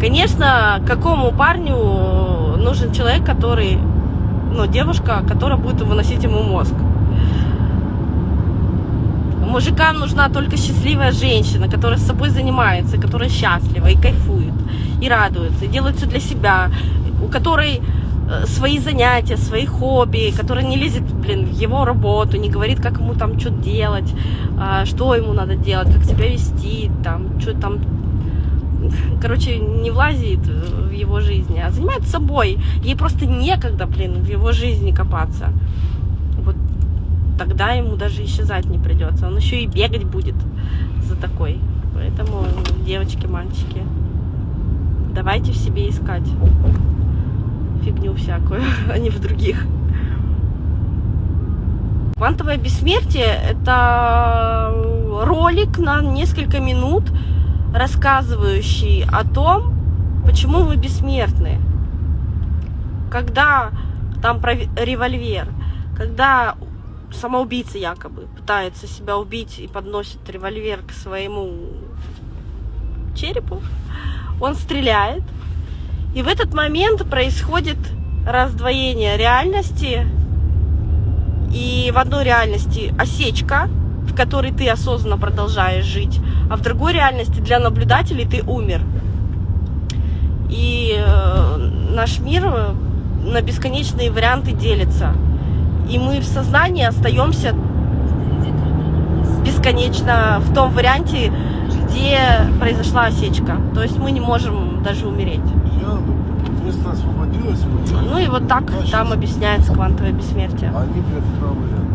Конечно, какому парню нужен человек, который, ну, девушка, которая будет выносить ему мозг. Мужикам нужна только счастливая женщина, которая с собой занимается, которая счастлива и кайфует, и радуется, и делает все для себя, у которой э, свои занятия, свои хобби, которая не лезет, блин, в его работу, не говорит, как ему там что делать, а, что ему надо делать, как себя вести, там, что там, короче, не влазит в его жизнь, а занимается собой. Ей просто некогда, блин, в его жизни копаться тогда ему даже исчезать не придется. Он еще и бегать будет за такой. Поэтому, девочки, мальчики, давайте в себе искать фигню всякую, а не в других. Квантовое бессмертие – это ролик на несколько минут, рассказывающий о том, почему вы бессмертны. Когда там про револьвер, когда самоубийца якобы пытается себя убить и подносит револьвер к своему черепу. Он стреляет. И в этот момент происходит раздвоение реальности. И в одной реальности осечка, в которой ты осознанно продолжаешь жить, а в другой реальности для наблюдателей ты умер. И э, наш мир на бесконечные варианты делится и мы в сознании остаемся бесконечно в том варианте, где произошла осечка. То есть мы не можем даже умереть. Место освободилось. Ну и вот так а там объясняется квантовое бессмертие. Они место освободилось.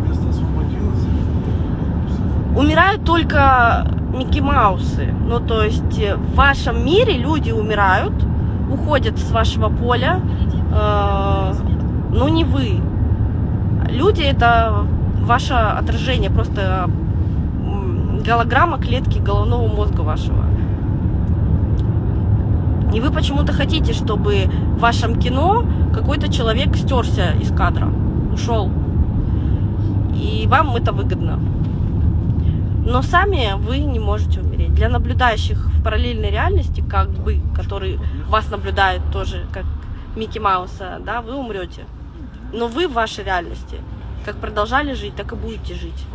Умирают только Микки Маусы. Ну то есть в вашем мире люди умирают, уходят с вашего поля, э, но не вы. Люди это ваше отражение, просто голограмма клетки головного мозга вашего. И вы почему-то хотите, чтобы в вашем кино какой-то человек стерся из кадра, ушел. И вам это выгодно. Но сами вы не можете умереть. Для наблюдающих в параллельной реальности, как бы, которые вас наблюдают тоже, как Микки Мауса, да, вы умрете. Но вы в вашей реальности как продолжали жить, так и будете жить.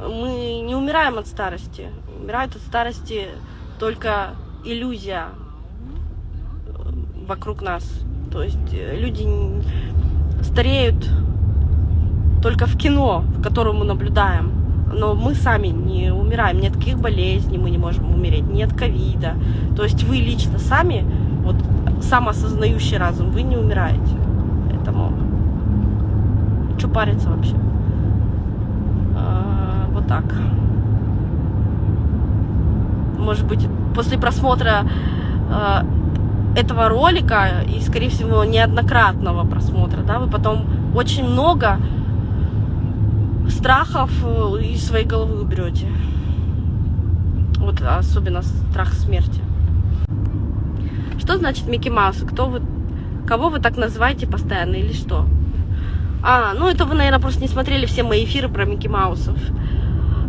Мы не умираем от старости. Умирает от старости только иллюзия э, вокруг нас. То есть э, люди стареют только в кино, в котором мы наблюдаем. Но мы сами не умираем, ни от каких болезней мы не можем умереть, ни от ковида. То есть вы лично сами, вот самоосознающий разум, вы не умираете. Поэтому что париться вообще? А, вот так. Может быть, после просмотра а, этого ролика и, скорее всего, неоднократного просмотра, да, вы потом очень много страхов э, из своей головы уберете. Вот особенно страх смерти. Что значит Микки Маус? Кто вы, кого вы так называете постоянно или что? А, ну это вы, наверное, просто не смотрели все мои эфиры про Микки Маусов.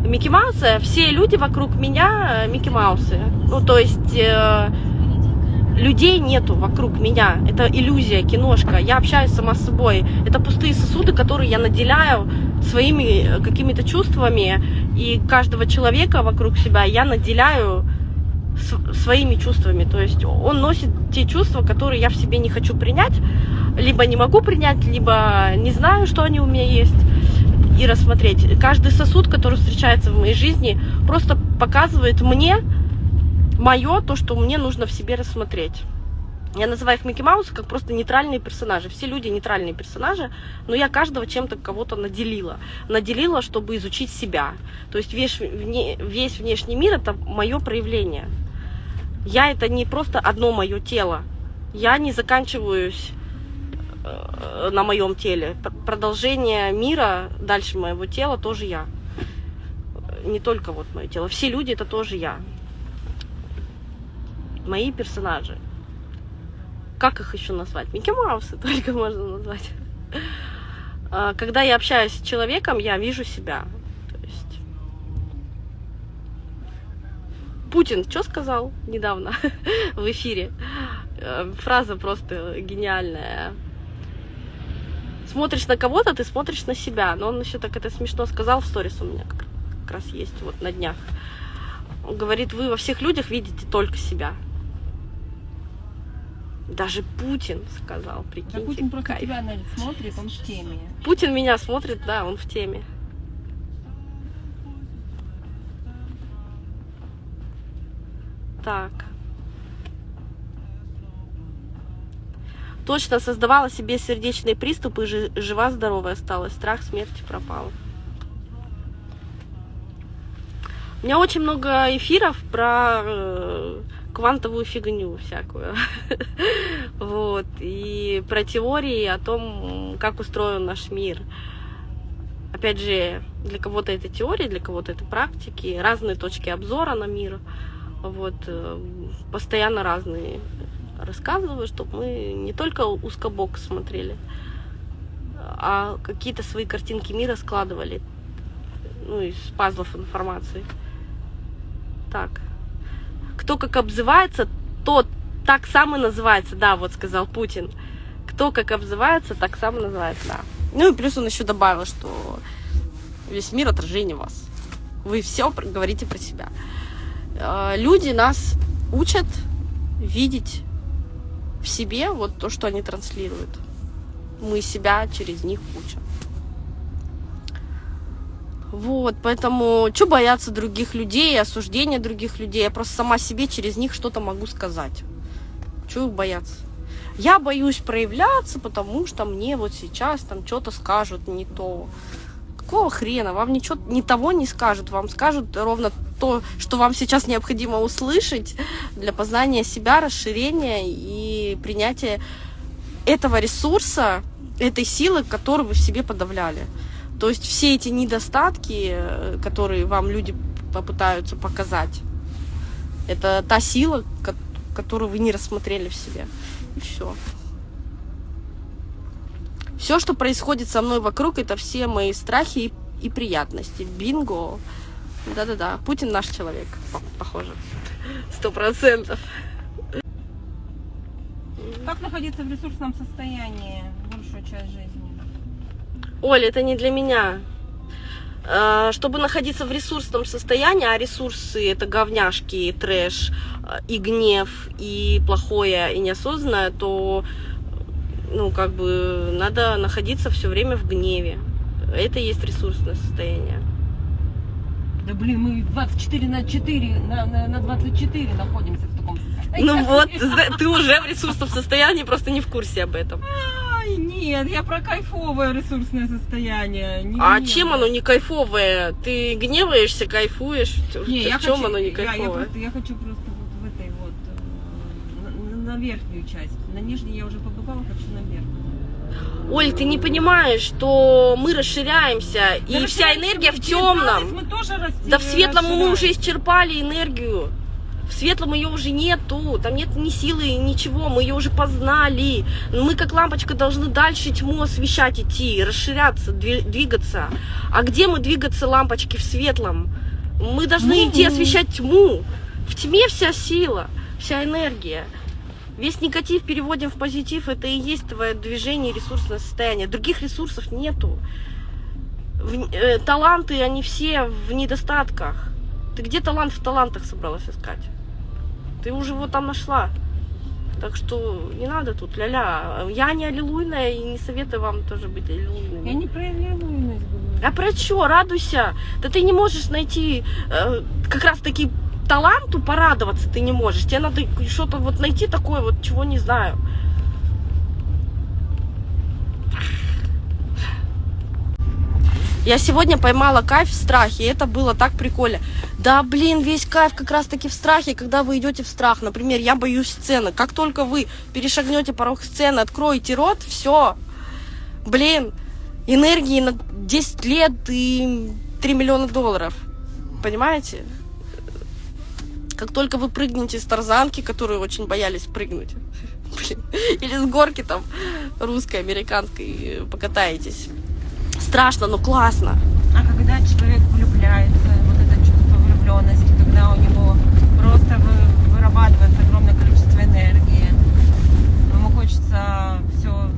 Микки Маусы, все люди вокруг меня э, Микки Маусы. Ну, то есть э, людей нету вокруг меня. Это иллюзия, киношка. Я общаюсь сама с собой. Это пустые сосуды, которые я наделяю своими э, какими-то чувствами. И каждого человека вокруг себя я наделяю своими чувствами. То есть он носит те чувства, которые я в себе не хочу принять, либо не могу принять, либо не знаю, что они у меня есть, и рассмотреть. Каждый сосуд, который встречается в моей жизни, просто показывает мне мое, то, что мне нужно в себе рассмотреть. Я называю их Микки Маусы как просто нейтральные персонажи. Все люди нейтральные персонажи, но я каждого чем-то кого-то наделила. Наделила, чтобы изучить себя. То есть весь, весь внешний мир это мое проявление. Я это не просто одно мое тело. Я не заканчиваюсь э, на моем теле. Продолжение мира дальше моего тела тоже я. Не только вот мое тело. Все люди это тоже я. Мои персонажи. Как их еще назвать? Микки Маусы только можно назвать. А, когда я общаюсь с человеком, я вижу себя. Путин что сказал недавно в эфире? Э, Фраза просто гениальная. Смотришь на кого-то, ты смотришь на себя. Но он еще так это смешно сказал в сторис у меня как раз есть вот на днях. Он говорит, вы во всех людях видите только себя. Даже Путин сказал, Да прикиньте, Путин просто кайф. тебя наверное, смотрит, он в теме. Путин меня смотрит, да, он в теме. Так. Точно создавала себе сердечные приступы, жи- жива-здоровая осталась. Страх смерти пропал. У меня очень много эфиров про э, квантовую фигню всякую. Вот. И про теории о том, как устроен наш мир. Опять же, для кого-то это теория, для кого-то это практики, разные точки обзора на мир. Вот. э, Постоянно разные рассказываю, чтобы мы не только узкобок смотрели, а какие-то свои картинки мира складывали. Ну, из пазлов информации. Так. Кто как обзывается, тот так сам и называется. Да, вот сказал Путин. Кто как обзывается, так сам и называется, да. Ну и плюс он еще добавил, что весь мир отражение вас. Вы все говорите про себя. Э, Люди нас учат видеть в себе вот то, что они транслируют. Мы себя через них учим. Вот, поэтому что бояться других людей, осуждения других людей? Я просто сама себе через них что-то могу сказать. Чего их бояться? Я боюсь проявляться, потому что мне вот сейчас там что-то скажут не то. Какого хрена? Вам ничего ни того не скажут. Вам скажут ровно то, что вам сейчас необходимо услышать для познания себя, расширения и принятия этого ресурса, этой силы, которую вы в себе подавляли. То есть все эти недостатки, э, которые вам люди попытаются показать, это та сила, ко- которую вы не рассмотрели в себе. И все. Все, что происходит со мной вокруг, это все мои страхи и, приятности. Бинго. Да-да-да. Путин наш человек, по- похоже. Сто процентов. Как находиться в ресурсном состоянии большую часть жизни? Оля, это не для меня. Э, Чтобы находиться в ресурсном состоянии, а ресурсы это говняшки, и трэш, и гнев, и плохое, и неосознанное, то ну, как бы надо находиться все время в гневе. Это и есть ресурсное состояние. Да блин, мы 24 на 4, на, на, на 24 находимся в таком состоянии. Ну вот, ты уже в ресурсном состоянии, просто не в курсе об этом. Нет, я про кайфовое ресурсное состояние. Не А гневное. чем оно не кайфовое? Ты гневаешься, кайфуешь? Не, я в чем хочу, оно не я- Я, кайфовое? просто, я хочу просто вот в этой вот, э, на, на верхнюю часть. На нижней я уже побывала, хочу на верхнюю. Оль, ты не понимаешь, что мы расширяемся, и Да вся расширяемся, энергия в темном. Мы тоже расти, Да в светлом мы уже исчерпали энергию. В светлом ее уже нету, там нет ни силы, ничего, мы ее уже познали. Мы как лампочка должны дальше тьму освещать идти, расширяться, дви- двигаться. А где мы двигаться лампочки в светлом? Мы должны Ну, идти ну. освещать тьму. В тьме вся сила, вся энергия. Весь негатив переводим в позитив, это и есть твое движение, ресурсное состояние. Других ресурсов нету. В- э, таланты, они все в недостатках. Ты где талант в талантах собралась искать? Ты уже его там нашла. Так что не надо тут ля-ля. Я не аллилуйная и не советую вам тоже быть аллилуйными. Я не проявляю луйность, говорю. А про что? Радуйся. Да ты не можешь найти э, как раз таки таланту порадоваться ты не можешь. Тебе надо что-то вот найти такое вот, чего не знаю. Я сегодня поймала кайф в страхе, и это было так прикольно. Да, блин, весь кайф как раз-таки в страхе, когда вы идете в страх. Например, я боюсь сцены. Как только вы перешагнете порог сцены, откроете рот, все. Блин, энергии на 10 лет и 3 миллиона долларов. Понимаете? Как только вы прыгнете с тарзанки, которые очень боялись прыгнуть, блин, или с горки там русской, американской, э, покатаетесь страшно, но классно. А когда человек влюбляется, вот это чувство влюбленности, когда у него просто вырабатывается огромное количество энергии, ему хочется все...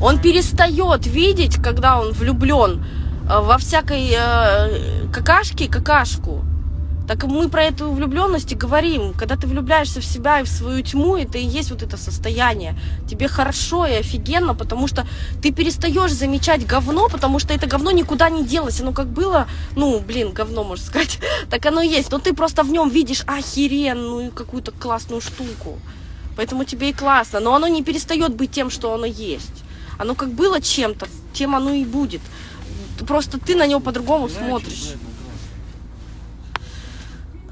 Он перестает видеть, когда он влюблен э, во всякой э, какашке какашку так мы про эту влюбленность и говорим. Когда ты влюбляешься в себя и в свою тьму, это и есть вот это состояние. Тебе хорошо и офигенно, потому что ты перестаешь замечать говно, потому что это говно никуда не делось. Оно как было, ну, блин, говно, можно сказать, так оно и есть. Но ты просто в нем видишь охеренную какую-то классную штуку. Поэтому тебе и классно. Но оно не перестает быть тем, что оно есть. Оно как было чем-то, тем оно и будет. Просто ты на него по-другому смотришь.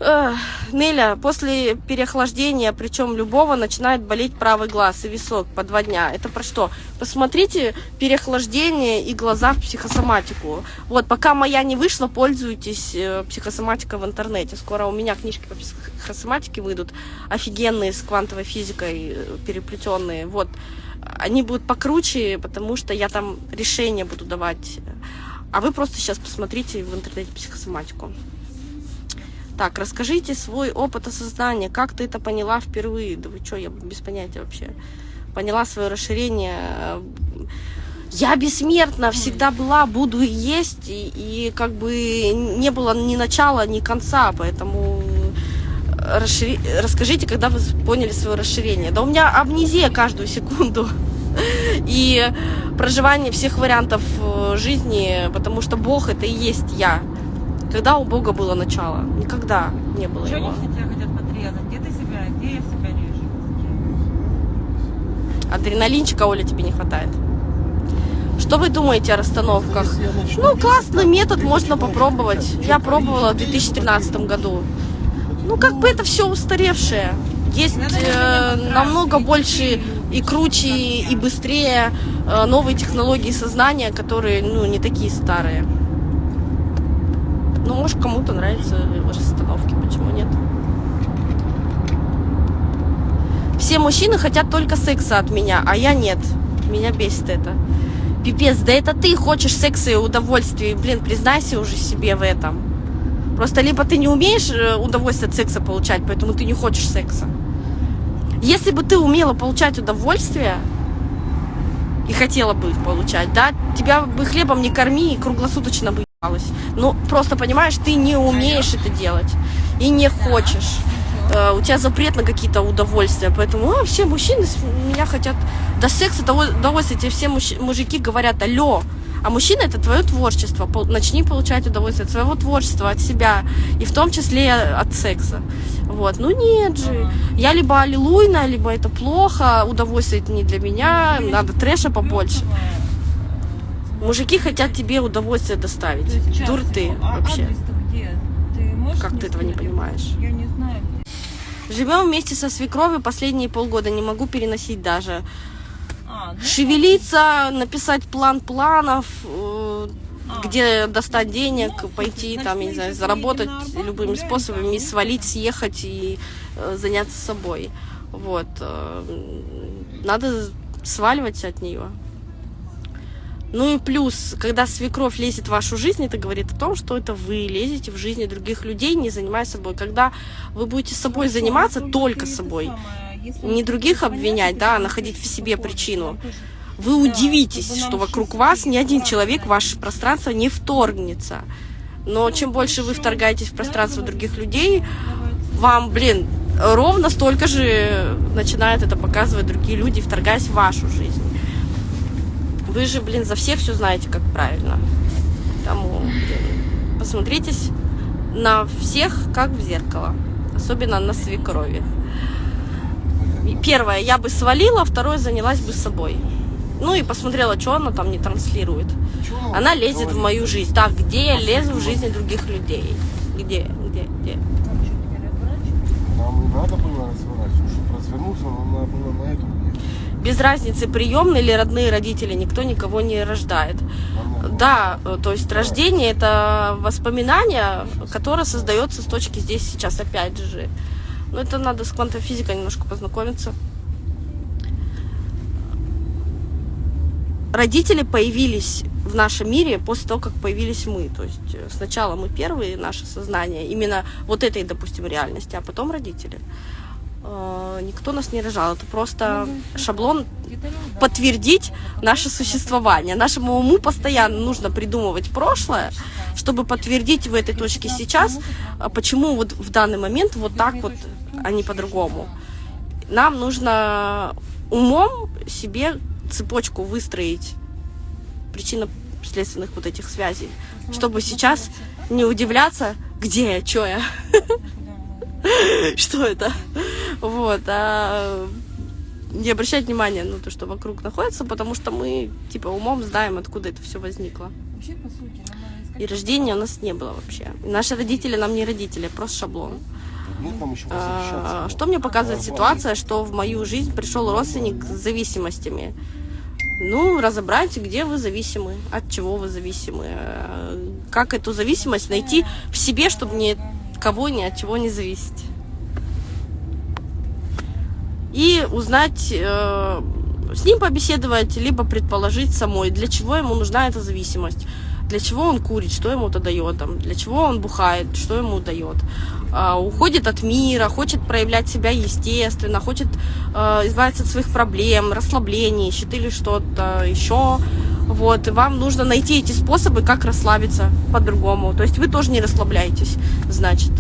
Эх, Неля, после переохлаждения, причем любого, начинает болеть правый глаз и висок по два дня. Это про что? Посмотрите переохлаждение и глаза в психосоматику. Вот, пока моя не вышла, пользуйтесь э, психосоматикой в интернете. Скоро у меня книжки по психосоматике выйдут, офигенные, с квантовой физикой э, переплетенные. Вот, они будут покруче, потому что я там решения буду давать. А вы просто сейчас посмотрите в интернете психосоматику. Так, расскажите свой опыт осознания. Как ты это поняла впервые? Да вы что, я без понятия вообще. Поняла свое расширение. Я бессмертна, всегда была, буду и есть. И, и как бы не было ни начала, ни конца. Поэтому расшири... расскажите, когда вы поняли свое расширение. Да у меня амнезия каждую секунду. И проживание всех вариантов э, жизни, потому что Бог это и есть я. Когда у Бога было начало? Никогда не было Что его. все тебя хотят подрезать? Где ты себя, где я себя режу? Адреналинчика, Оля, тебе не хватает. Что вы думаете о расстановках? Ну, классный метод, можно попробовать. Я пробовала в ищешь, 2013 году. Ну, как бы это все устаревшее. Есть э, намного больше и круче, и, и быстрее э, новые технологии сознания, которые, ну, не такие старые. Ну, может, кому-то нравятся расстановки, почему нет? Все мужчины хотят только секса от меня, а я нет. Меня бесит это. Пипец, да это ты хочешь секса и удовольствия. Блин, признайся уже себе в этом. Просто либо ты не умеешь э, удовольствие от секса получать, поэтому ты не хочешь секса. Если бы ты умела получать удовольствие и хотела бы их получать, да, тебя бы хлебом не корми и круглосуточно бы. Ну, просто понимаешь, ты не умеешь это делать и не хочешь. Э, у тебя запрет на какие-то удовольствия, поэтому а, все мужчины меня хотят до секса, до удовольствия. Тебе все мужч- мужики говорят, алло, а мужчина это твое творчество. Начни получать удовольствие от своего творчества, от себя, и в том числе от секса. Вот, ну нет же. Я либо аллилуйна, либо это плохо, удовольствие это не для меня, надо трэша побольше. Мужики хотят тебе удовольствие доставить. То есть час Дур ты. А вообще. Ты Как ты этого не понимаешь? Я не знаю. Живем вместе со свекровью последние полгода, не могу переносить даже. А, ну, Шевелиться, написать план планов, э, А. где достать денег, Ну, пойти там, я не знаю, сейчас заработать Арбат, любыми способами, и свалить, съехать и э, заняться собой. Вот. э, Надо сваливать от нее. Ну и плюс, когда свекровь лезет в вашу жизнь, это говорит о том, что это вы лезете в жизни других людей, не занимаясь собой. Когда вы будете собой Хорошо, заниматься, только собой, самое, не других обвинять, да, а находить в себе причину. вы удивитесь, что вокруг вас ни один человек в ваше пространство не вторгнется. Но чем больше вы вторгаетесь в пространство других людей, вам, блин, ровно столько же начинают это показывать другие люди, вторгаясь в вашу жизнь. Вы же, блин, за всех все знаете, как правильно. Тому, блин, посмотритесь на всех, как в зеркало. Особенно на свекрови. Первое, я бы свалила, второе, занялась бы собой. Ну и посмотрела, что она там не транслирует. Чё Она лезет в говорит? мою жизнь. Так, где я лезу в жизни других людей? Где, где, где? Нам не надо было. Чтобы развернуться, нам надо было на эту. Без разницы, приемные или родные родители, никто никого не рождает. Да, э, то есть рождение это воспоминание, которое создается с точки здесь сейчас опять же. Но это надо с квантовой физикой немножко познакомиться. Родители появились в нашем мире после того, как появились мы. То есть э, сначала мы первые, наше сознание, именно вот этой, допустим, реальности, а потом родители. Э, никто нас не рожал. Это просто шаблон подтвердить наше существование. Нашему уму постоянно нужно придумывать прошлое, чтобы подтвердить в этой точке сейчас, а почему вот в данный момент вот так вот, а не по-другому. Нам нужно умом себе цепочку выстроить причинно-следственных вот этих связей, чтобы сейчас не удивляться, где я, что я, что это. Вот, а не обращать внимания на то, что вокруг находится, потому что мы, типа, умом знаем, откуда это все возникло. Вообще, по сути, нам надо искать И рождения у нас не было вообще. И наши родители нам не родители, просто шаблон. Еще А. Что мне показывает ситуация, что в мою жизнь пришел родственник с зависимостями? Ну, разобрать, где вы зависимы, от чего вы зависимы, э, как эту зависимость найти в себе, чтобы от кого, ни от чего не зависеть. И узнать, э, с ним побеседовать, либо предположить самой, для чего ему нужна эта зависимость, для чего он курит, что ему это дает, там, для чего он бухает, что ему дает. А, уходит от мира, хочет проявлять себя естественно, хочет э, избавиться от своих проблем, расслабления, ищет или что-то еще. Вот, вам нужно найти эти способы, как расслабиться по-другому. То есть вы тоже не расслабляетесь, значит.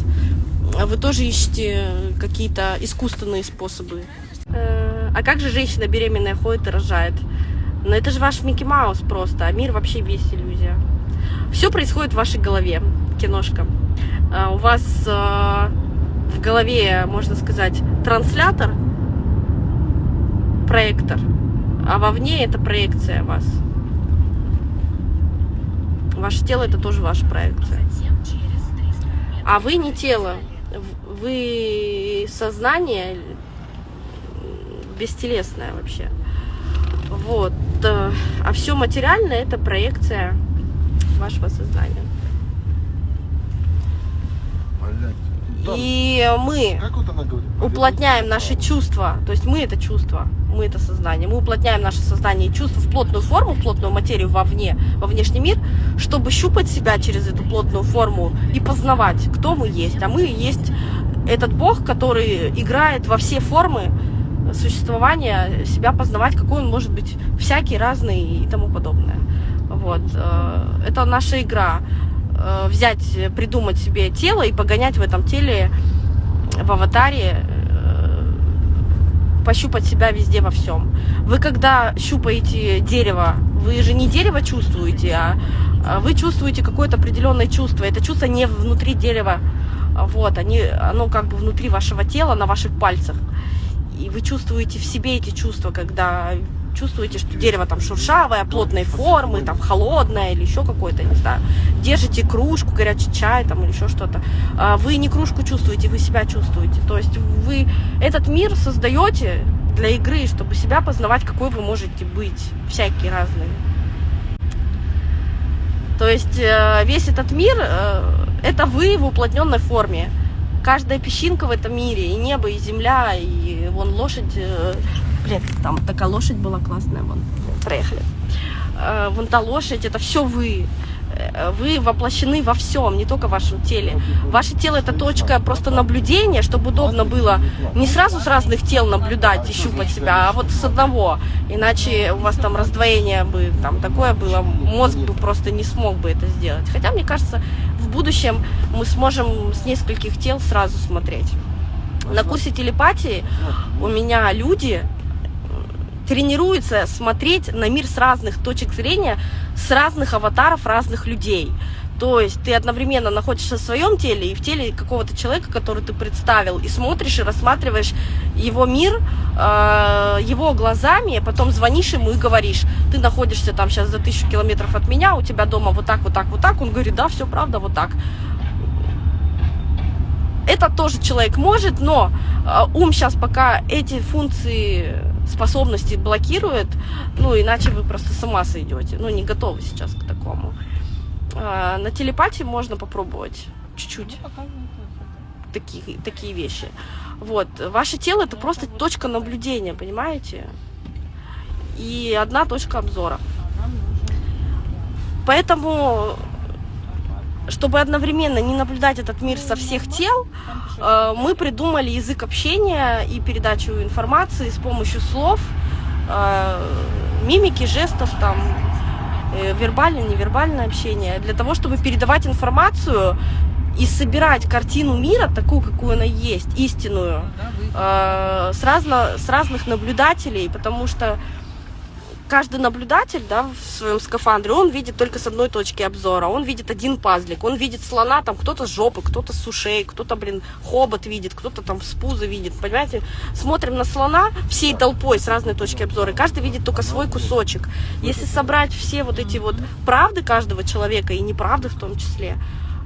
Вы тоже ищете какие-то искусственные способы. Э, А как же женщина беременная ходит и рожает? Ну это же ваш Микки Маус просто, а мир вообще весь иллюзия. Все происходит в вашей голове, киношка. А У вас э, в голове, можно сказать, транслятор, проектор, а вовне это проекция вас. Ваше тело это тоже ваша проекция. А вы не тело, вы сознание бестелесное вообще. Вот. э, А все материальное это проекция вашего сознания. Блядь. Там, И мы уплотняем наши чувства, то есть мы это чувство, мы это сознание, мы уплотняем наше сознание и чувства в плотную форму, в плотную материю вовне, во внешний мир, чтобы щупать себя через эту плотную форму и познавать, кто мы есть. А мы есть этот Бог, который играет во все формы существования, себя познавать, какой он может быть, всякий, разный и тому подобное. Вот. э, Это наша игра. Э, Взять, э, придумать себе тело и погонять в этом теле в аватаре, э, пощупать себя везде во всем. Вы когда щупаете дерево, вы же не дерево чувствуете, а а вы чувствуете какое-то определенное чувство. Это чувство не внутри дерева, вот, они, оно как бы внутри вашего тела, на ваших пальцах. И вы чувствуете в себе эти чувства, когда чувствуете, что дерево там шуршавое, плотной формы, там холодное или еще какое-то, не знаю. Держите кружку, горячий чай там или еще что-то. А Вы не кружку чувствуете, вы себя чувствуете. То есть вы этот мир создаете для игры, чтобы себя познавать, какой вы можете быть, всякие разные. То есть э, весь этот мир э, это вы в уплотненной форме. Каждая песчинка в этом мире, и небо, и земля, и вон лошадь. Блин, там такая лошадь была классная, вон, проехали. Э, Вон та лошадь, это все вы. Э, Вы воплощены во всем, не только в вашем теле. Ваше тело это точка просто наблюдения, чтобы удобно было не сразу с разных тел наблюдать и щупать себя, а вот с одного. Иначе у вас там раздвоение бы там такое было, мозг бы просто не смог бы это сделать. Хотя, мне кажется, в будущем мы сможем с нескольких тел сразу смотреть. На курсе телепатии у меня люди тренируются смотреть на мир с разных точек зрения, с разных аватаров разных людей. То есть ты одновременно находишься в своем теле и в теле какого-то человека, который ты представил, и смотришь и рассматриваешь его мир э, его глазами, а потом звонишь ему и говоришь, ты находишься там сейчас за тысячу километров от меня, у тебя дома вот так, вот так, вот так. Он говорит, да, все правда, вот так это тоже человек может, но э, ум сейчас пока эти функции, способности блокирует, ну, иначе вы просто с ума сойдете. Ну, не готовы сейчас к такому. А, на телепатии можно попробовать чуть-чуть это. такие, такие вещи. Вот. Ваше тело это просто точка наблюдения, понимаете? И одна точка обзора. Поэтому чтобы одновременно не наблюдать этот мир со всех тел, э, мы придумали язык общения и передачу информации с помощью слов, э, мимики, жестов, там, э, вербальное, невербальное общение, для того, чтобы передавать информацию и собирать картину мира такую, какую она есть, истинную, с, разно, с разных наблюдателей, потому что каждый наблюдатель да, в своем скафандре, он видит только с одной точки обзора, он видит один пазлик, он видит слона, там кто-то с жопы, кто-то с ушей, кто-то, блин, хобот видит, кто-то там с пуза видит, понимаете? Смотрим на слона всей толпой с разной точки обзора, и каждый видит только свой кусочек. Если собрать все вот эти вот правды каждого человека, и неправды в том числе,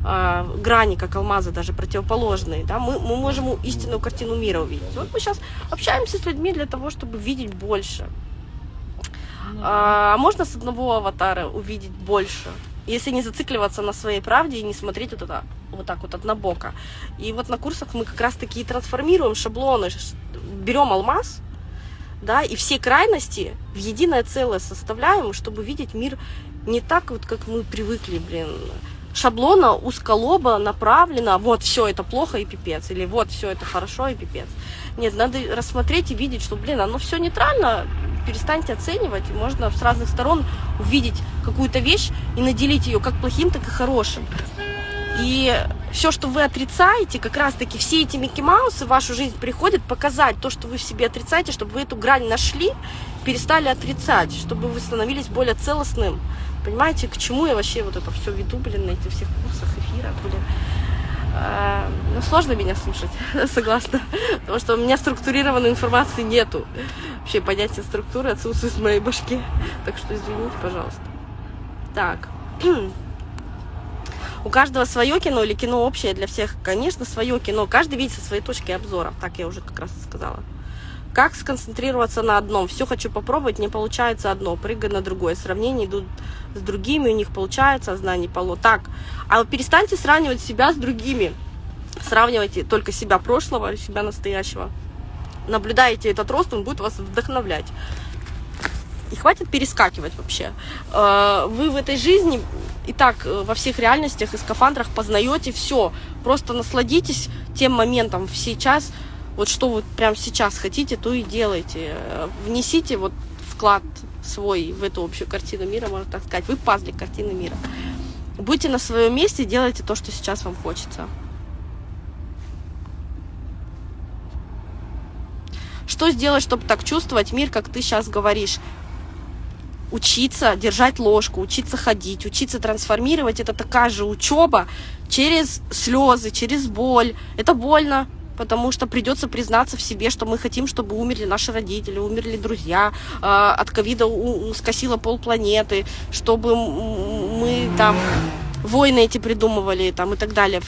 э, грани, как алмазы, даже противоположные, да, мы, мы можем истинную картину мира увидеть. Вот мы сейчас общаемся с людьми для того, чтобы видеть больше. Ну, А можно с одного аватара увидеть больше, если не зацикливаться на своей правде и не смотреть вот это вот так вот однобоко. И вот на курсах мы как раз таки и трансформируем шаблоны, берем алмаз, да, и все крайности в единое целое составляем, чтобы видеть мир не так вот, как мы привыкли, блин, шаблона узколоба направлено, вот все это плохо и пипец, или вот все это хорошо и пипец. Нет, надо рассмотреть и видеть, что, блин, оно все нейтрально, перестаньте оценивать, и можно с разных сторон увидеть какую-то вещь и наделить ее как плохим, так и хорошим. И все, что вы отрицаете, как раз-таки все эти Микки Маусы в вашу жизнь приходят показать то, что вы в себе отрицаете, чтобы вы эту грань нашли, перестали отрицать, чтобы вы становились более целостным. Понимаете, к чему я вообще вот это все веду, блин, на этих всех курсах, эфирах, блин. А, Ну, сложно меня слушать, согласна. Потому что у меня структурированной информации нету. Вообще понятие структуры отсутствует в моей башке. Так что извините, пожалуйста. Так. У каждого свое кино или кино общее для всех? Конечно, свое кино. Каждый видит со своей точки обзора. Так я уже как раз сказала. Как сконцентрироваться на одном? Все хочу попробовать, не получается одно. Прыгай на другое. Сравнения идут с другими, у них получается, а знаний. Так, а перестаньте сравнивать себя с другими. Сравнивайте только себя прошлого и себя настоящего. Наблюдаете этот рост, он будет вас вдохновлять. И хватит перескакивать вообще. Э, Вы в этой жизни и так э, во всех реальностях и скафандрах познаете все. Просто насладитесь тем моментом сейчас. Вот что вы прямо сейчас хотите, то и делайте. Внесите вот вклад свой в эту общую картину мира, можно так сказать. Вы пазлик картины мира. Будьте на своем месте, делайте то, что сейчас вам хочется. Что сделать, чтобы так чувствовать мир, как ты сейчас говоришь? Учиться держать ложку, учиться ходить, учиться трансформировать. Это такая же учеба через слезы, через боль. Это больно, потому что придется признаться в себе, что мы хотим, чтобы умерли наши родители, умерли друзья, э, от ковида скосило полпланеты, чтобы мы там войны эти придумывали там и так далее.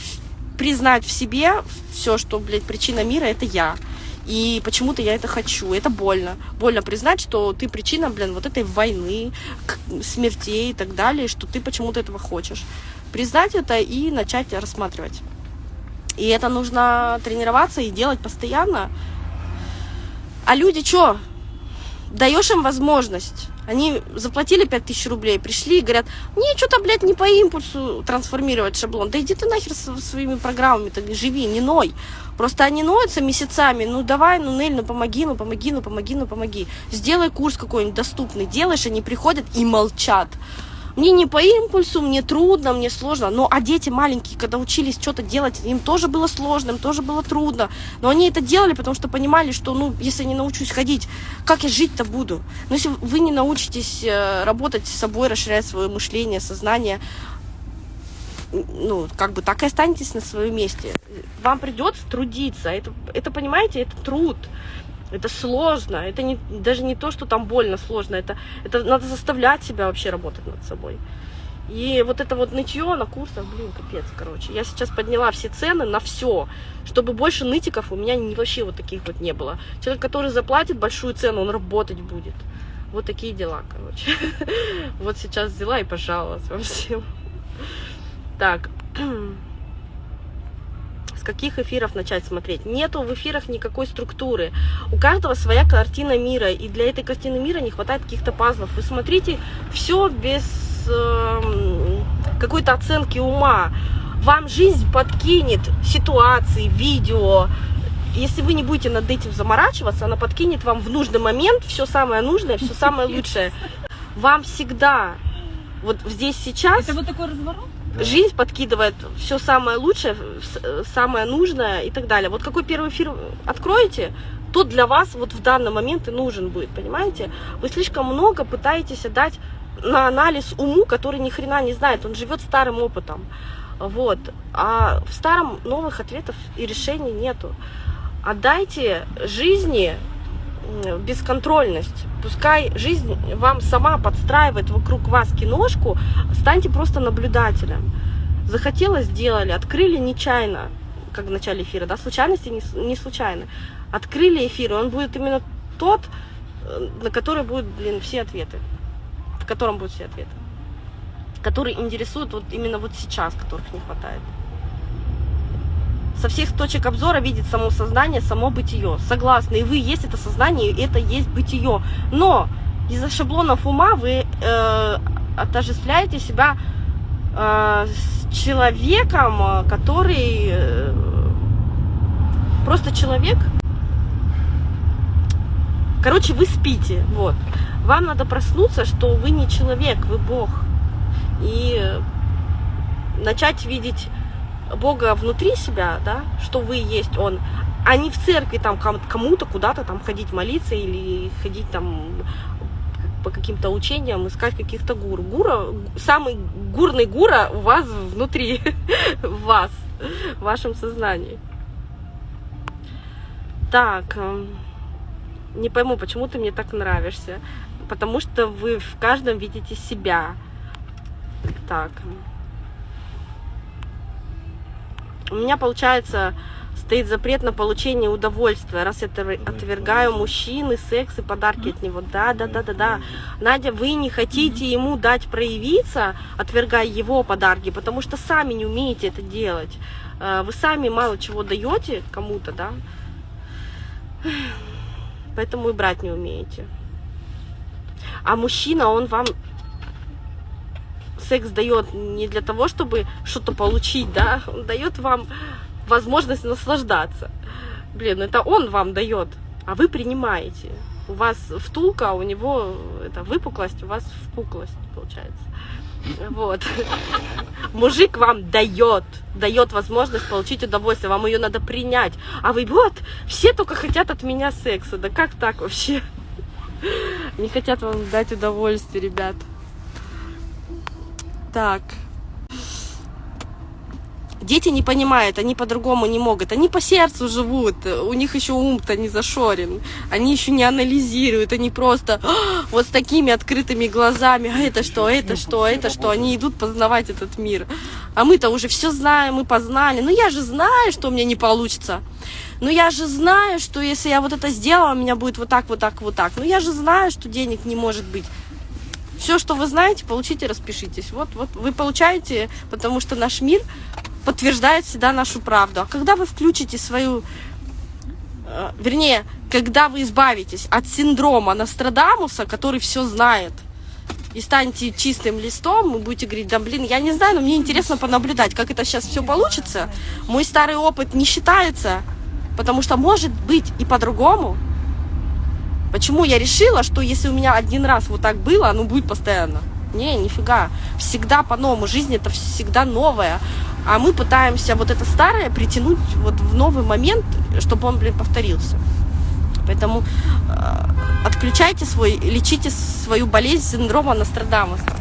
Признать в себе все, что, блядь, причина мира это я. И почему-то я это хочу. Это больно. Больно признать, что ты причина, блин, вот этой войны, смертей и так далее, что ты почему-то этого хочешь. Признать это и начать рассматривать. И это нужно тренироваться и делать постоянно. А люди что? Даешь им возможность. Они заплатили 5000 рублей, пришли и говорят, мне что-то, блядь, не по импульсу трансформировать шаблон. Да иди ты нахер со своими программами-то, не живи, не ной. Просто они ноются месяцами, ну давай, ну Нель, ну помоги, ну помоги, ну помоги, ну помоги. Сделай курс какой-нибудь доступный, делаешь, они приходят и молчат. Мне не по импульсу, мне трудно, мне сложно. Но а дети маленькие, когда учились что-то делать, им тоже было сложно, им тоже было трудно. Но они это делали, потому что понимали, что, ну, если не научусь ходить, как я жить-то буду? Но если вы не научитесь э, работать с собой, расширять свое мышление, сознание, ну, как бы так и останетесь на своем месте. Вам придется трудиться. Это, это понимаете, это труд. Это сложно. Это не, даже не то, что там больно сложно. Это, это надо заставлять себя вообще работать над собой. И вот это вот нытье на курсах, блин, капец, короче. Я сейчас подняла все цены на все, чтобы больше нытиков у меня не, вообще вот таких вот не было. Человек, который заплатит большую цену, он работать будет. Вот такие дела, короче. Вот сейчас взяла и пожаловалась вам всем. Так. С каких эфиров начать смотреть? Нету в эфирах никакой структуры. У каждого своя картина мира, и для этой картины мира не хватает каких-то пазлов. Вы смотрите все без эм, какой-то оценки ума. Вам жизнь подкинет ситуации, видео. Если вы не будете над этим заморачиваться, она подкинет вам в нужный момент все самое нужное, все самое лучшее. Вам всегда, вот здесь сейчас, Это вот такой разворот? Жизнь подкидывает все самое лучшее, самое нужное и так далее. Вот какой первый эфир откроете, тот для вас вот в данный момент и нужен будет, понимаете? Вы слишком много пытаетесь отдать на анализ уму, который ни хрена не знает, он живет старым опытом. Вот. А в старом новых ответов и решений нету. Отдайте жизни бесконтрольность. Пускай жизнь вам сама подстраивает вокруг вас киношку, станьте просто наблюдателем. Захотелось, сделали, открыли нечаянно, как в начале эфира, да, случайности не, не случайно. Открыли эфир, и он будет именно тот, э, на который будут, блин, все ответы. В котором будут все ответы. Который интересует вот именно вот сейчас, которых не хватает. Со всех точек обзора видит само сознание, само бытие. Согласны, и вы есть это сознание, и это есть бытие. Но из-за шаблонов ума вы э, отождествляете себя э, с человеком, который э, просто человек. Короче, вы спите, вот. Вам надо проснуться, что вы не человек, вы Бог. И начать видеть Бога внутри себя, да, что вы есть Он, а не в церкви там ком- кому-то куда-то там ходить молиться или ходить там по каким-то учениям, искать каких-то гур. Гура, самый гурный гура у вас внутри, в вас, в вашем сознании. Так, эм, не пойму, почему ты мне так нравишься. Потому что вы в каждом видите себя. Так. У меня, получается, стоит запрет на получение удовольствия, раз я отвер- отвергаю мужчины, секс и подарки от него. Да, да, да, да, да. Надя, вы не хотите ему дать проявиться, отвергая его подарки, потому что сами не умеете это делать. Э, Вы сами мало чего даете кому-то, да? Поэтому и брать не умеете. А мужчина, он вам секс дает не для того, чтобы что-то получить, да, он дает вам возможность наслаждаться. Блин, это он вам дает, а вы принимаете. У вас втулка, а у него это выпуклость, у вас впуклость получается. Вот. Мужик вам дает, дает возможность получить удовольствие, вам ее надо принять. А вы вот, все только хотят от меня секса. Да как так вообще? Не хотят вам дать удовольствие, ребят. Так. Дети не понимают, они по-другому не могут. Они по сердцу живут, у них еще ум-то не зашорен. Они еще не анализируют, они просто «А, вот с такими открытыми глазами. А это что, это что, это что? Они идут познавать этот мир. А мы-то уже все знаем, мы познали. Ну я же знаю, что у меня не получится. Ну я же знаю, что если я вот это сделала, у меня будет вот так, вот так, вот так. Ну я же знаю, что денег не может быть. Все, что вы знаете, получите, распишитесь. Вот, вот вы получаете, потому что наш мир подтверждает всегда нашу правду. А когда вы включите свою, э, вернее, когда вы избавитесь от синдрома Нострадамуса, который все знает, и станете чистым листом, вы будете говорить, да блин, я не знаю, но мне интересно понаблюдать, как это сейчас все получится. Мой старый опыт не считается, потому что может быть и по-другому. Почему я решила, что если у меня один раз вот так было, оно будет постоянно? Не, нифига. Всегда по-новому. Жизнь это всегда новое. А мы пытаемся вот это старое притянуть вот в новый момент, чтобы он, блин, повторился. Поэтому э, отключайте свой, лечите свою болезнь синдрома Нострадамуса.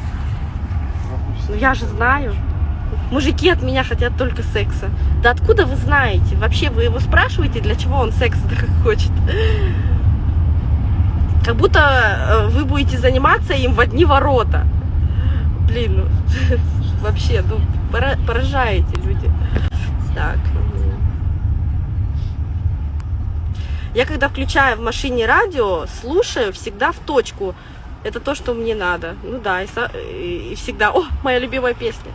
Ну я же знаю. Мужики от меня хотят только секса. Да откуда вы знаете? Вообще вы его спрашиваете, для чего он секс хочет? Как будто э, вы будете заниматься им в одни ворота. Блин, ну, вообще, ну, пора- поражаете люди. Так. м. Я когда включаю в машине радио, слушаю всегда в точку. Это то, что мне надо. Ну да, и, и всегда. О, моя любимая песня.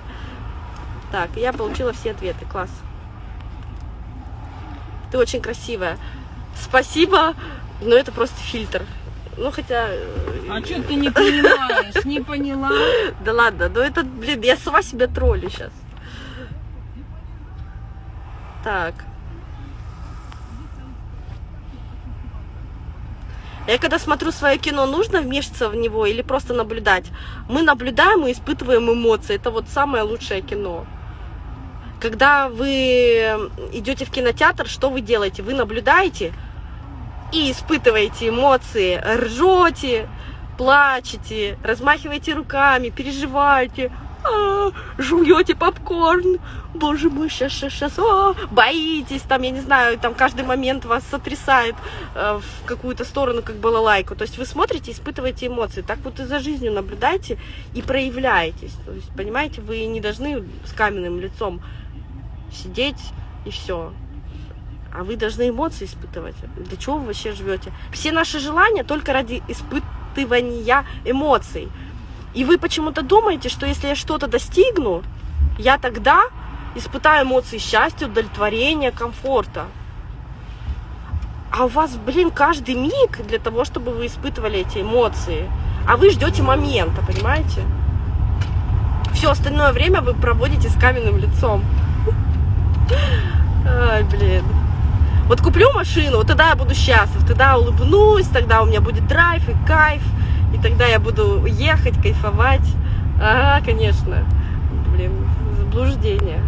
Так, я получила все ответы. Класс. Ты очень красивая. Спасибо, но это просто фильтр. Ну, хотя... э, А что ты не понимаешь? Не поняла? Да ладно, ну это, блин, я сама себя троллю сейчас. Так. Я когда смотрю свое кино, нужно вмешиваться в него или просто наблюдать? Мы наблюдаем и испытываем эмоции. Это вот самое лучшее кино. Когда вы идете в кинотеатр, что вы делаете? Вы наблюдаете и испытываете эмоции, ржете, плачете, размахиваете руками, переживаете, а, жуете попкорн, боже мой, сейчас, сейчас, сейчас, а, боитесь, там, я не знаю, там каждый момент вас сотрясает э, в какую-то сторону, как балалайку. То есть вы смотрите, испытываете эмоции. Так вот и за жизнью наблюдайте и проявляетесь. То есть, понимаете, вы не должны с каменным лицом сидеть и все. А вы должны эмоции испытывать. Для чего вы вообще живете? Все наши желания только ради испытывания эмоций. И вы почему-то думаете, что если я что-то достигну, я тогда испытаю эмоции счастья, удовлетворения, комфорта. А у вас, блин, каждый миг для того, чтобы вы испытывали эти эмоции. А вы ждете момента, понимаете? Все остальное время вы проводите с каменным лицом. Ай, блин. Вот куплю машину, вот тогда я буду счастлив, тогда улыбнусь, тогда у меня будет драйв и кайф, и тогда я буду ехать, кайфовать. Ага, конечно. Блин, заблуждение.